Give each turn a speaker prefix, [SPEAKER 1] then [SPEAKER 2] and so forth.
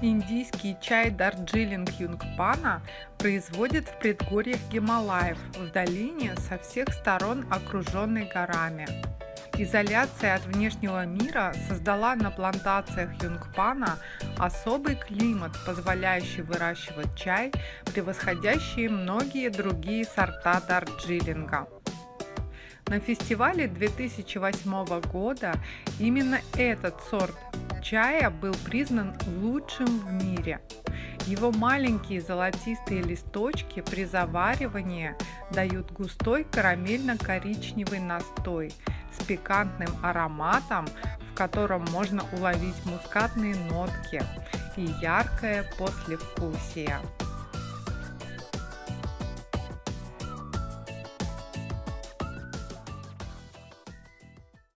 [SPEAKER 1] Индийский чай Дарджилинг Юнгпана производят в предгорьях Гималаев, в долине со всех сторон окруженной горами. Изоляция от внешнего мира создала на плантациях Юнгпана особый климат, позволяющий выращивать чай, превосходящий многие другие сорта Дарджилинга. На фестивале 2008 года именно этот сорт чая был признан лучшим в мире. Его маленькие золотистые листочки при заваривании дают густой карамельно-коричневый настой с пикантным ароматом, в котором можно уловить мускатные нотки и яркое послевкусие.